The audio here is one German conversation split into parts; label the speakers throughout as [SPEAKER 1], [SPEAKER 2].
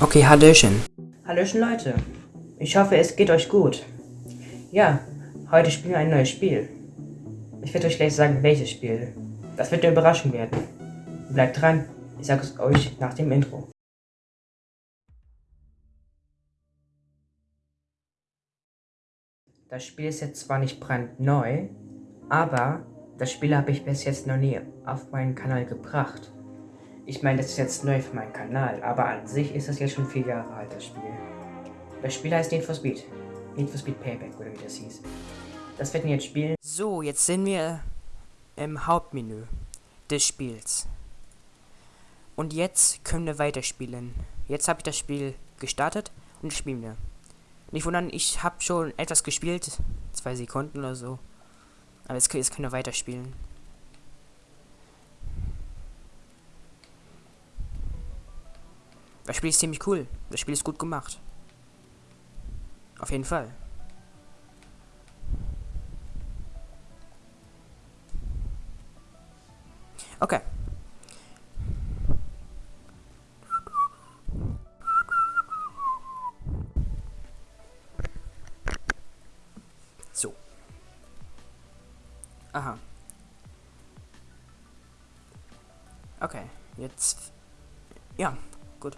[SPEAKER 1] Okay, Hallöchen.
[SPEAKER 2] Hallöchen Leute, ich hoffe es geht euch gut. Ja, heute spielen wir ein neues Spiel. Ich werde euch gleich sagen, welches Spiel. Das wird eine Überraschung werden. Bleibt dran, ich sage es euch nach dem Intro. Das Spiel ist jetzt zwar nicht brandneu, aber das Spiel habe ich bis jetzt noch nie auf meinen Kanal gebracht. Ich meine, das ist jetzt neu für meinen Kanal, aber an sich ist das jetzt schon vier Jahre alt, das Spiel. Das Spiel heißt Need for Speed. Need for Speed Payback, oder wie das hieß. Das werden wir jetzt spielen.
[SPEAKER 1] So, jetzt sind wir im Hauptmenü des Spiels. Und jetzt können wir weiterspielen. Jetzt habe ich das Spiel gestartet und spielen wir. Nicht wundern, ich habe schon etwas gespielt. Zwei Sekunden oder so. Aber jetzt, jetzt können wir weiterspielen. Das Spiel ist ziemlich cool. Das Spiel ist gut gemacht. Auf jeden Fall. Okay. So. Aha. Okay, jetzt... Ja, gut.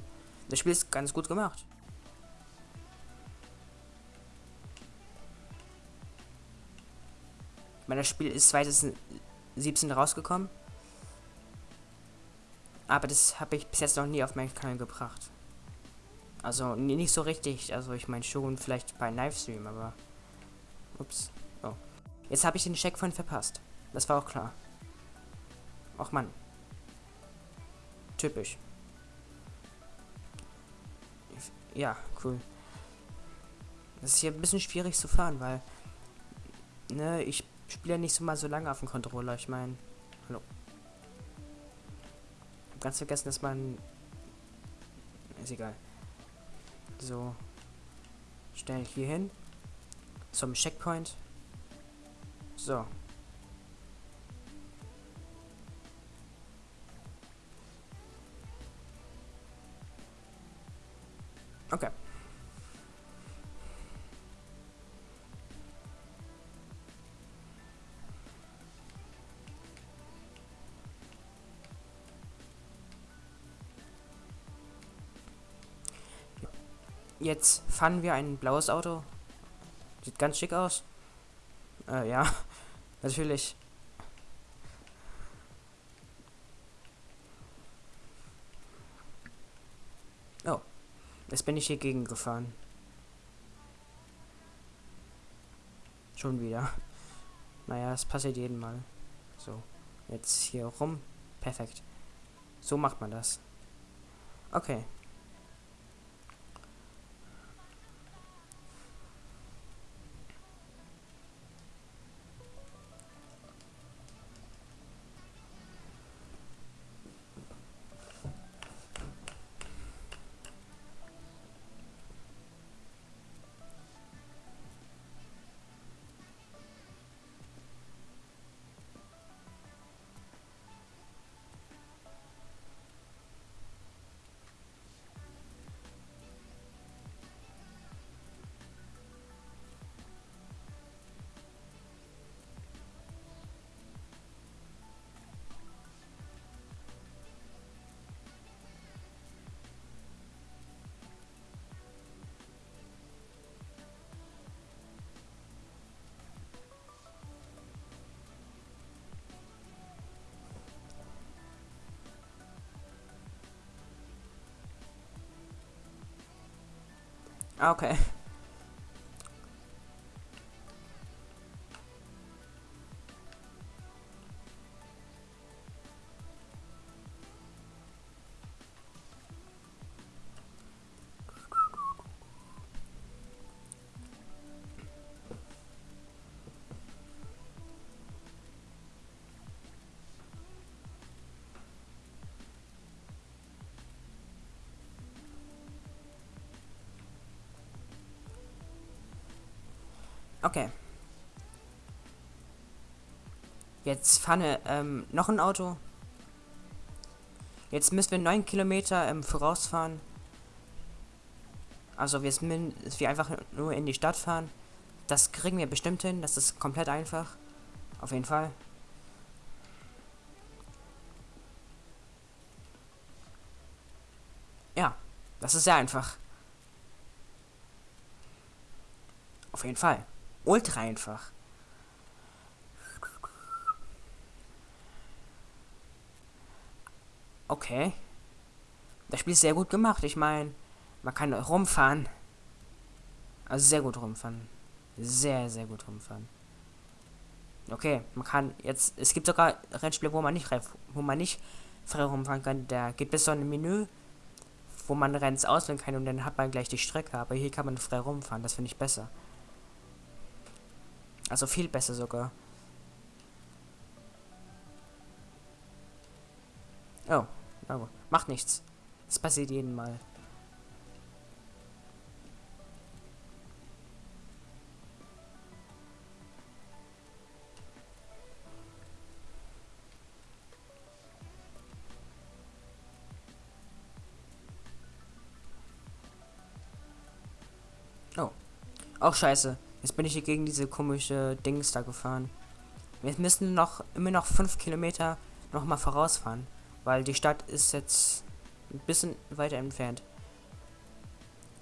[SPEAKER 1] Das Spiel ist ganz gut gemacht. Ich meine, das Spiel ist 2017 rausgekommen. Aber das habe ich bis jetzt noch nie auf meinen Kanal gebracht. Also nicht so richtig. Also ich meine schon vielleicht bei Livestream, aber... Ups. Oh. Jetzt habe ich den Check von verpasst. Das war auch klar. Och Mann. Typisch. Ja, cool. Das ist hier ein bisschen schwierig zu fahren, weil... Ne, ich spiele ja nicht so mal so lange auf dem Controller. Ich meine... Hallo ganz vergessen, dass man... Ist egal. So. Stellen hier hin. Zum Checkpoint. So. Okay. Jetzt fahren wir ein blaues Auto. Sieht ganz schick aus. Äh, ja, natürlich. Oh, jetzt bin ich hier gegen gefahren. Schon wieder. Naja, es passiert jeden Mal. So, jetzt hier rum. Perfekt. So macht man das. Okay. Okay. Okay. Jetzt wir ähm, noch ein Auto. Jetzt müssen wir 9 Kilometer ähm, vorausfahren. Also wir, sind, wir einfach nur in die Stadt fahren. Das kriegen wir bestimmt hin. Das ist komplett einfach. Auf jeden Fall. Ja, das ist sehr einfach. Auf jeden Fall. Ultra einfach. Okay. Das Spiel ist sehr gut gemacht. Ich meine, man kann rumfahren. Also sehr gut rumfahren. Sehr, sehr gut rumfahren. Okay, man kann jetzt. Es gibt sogar Rennspiele, wo man nicht wo man nicht frei rumfahren kann. Da gibt es so ein Menü, wo man Renns auswählen kann und dann hat man gleich die Strecke. Aber hier kann man frei rumfahren. Das finde ich besser. Also viel besser sogar. Oh, oh macht nichts. Das passiert jeden Mal. Oh. Auch scheiße. Jetzt bin ich hier gegen diese komische Dings da gefahren. Wir müssen noch immer noch fünf Kilometer noch mal vorausfahren, weil die Stadt ist jetzt ein bisschen weiter entfernt.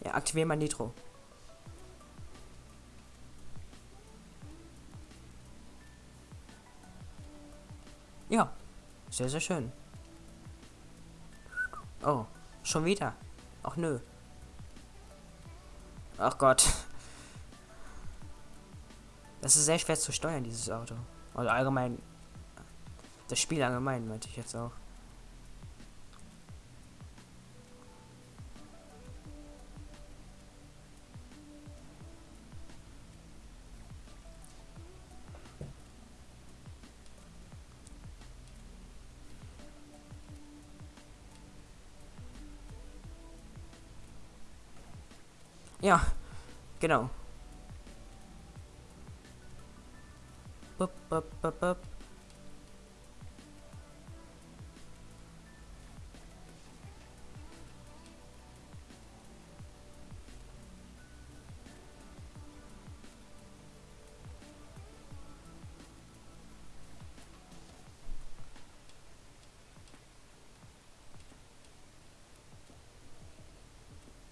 [SPEAKER 1] Ja, aktivieren mal Nitro. Ja, sehr, sehr schön. Oh, schon wieder. Ach nö. Ach Gott. Das ist sehr schwer zu steuern, dieses Auto. Oder allgemein. Das Spiel allgemein, meinte ich jetzt auch. Ja, genau. Bup, bup, bup, bup.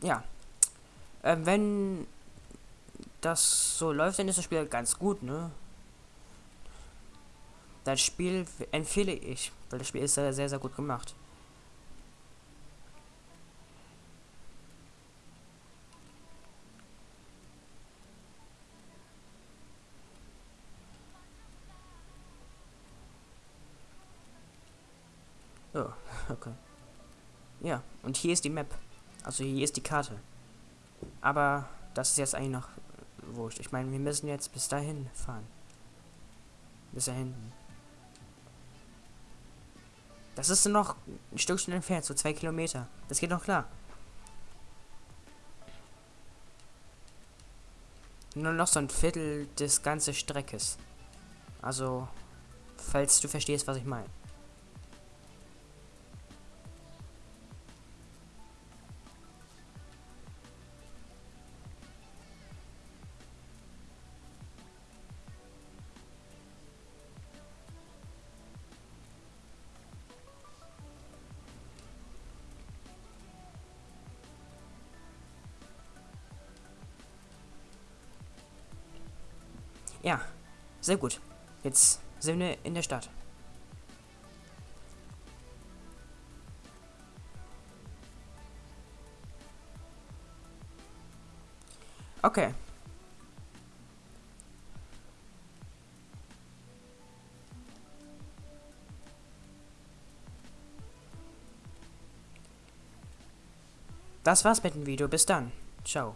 [SPEAKER 1] Ja. Äh, wenn das so läuft, dann ist das Spiel ganz gut, ne? Das Spiel empfehle ich, weil das Spiel ist sehr, sehr, gut gemacht. Oh, okay. Ja, und hier ist die Map. Also hier ist die Karte. Aber das ist jetzt eigentlich noch wurscht. Ich meine, wir müssen jetzt bis dahin fahren. Bis da hinten. Das ist noch ein Stückchen entfernt, so zwei Kilometer. Das geht noch klar. Nur noch so ein Viertel des ganzen Streckes. Also, falls du verstehst, was ich meine. Ja, sehr gut. Jetzt sind wir in der Stadt. Okay. Das war's mit dem Video. Bis dann. Ciao.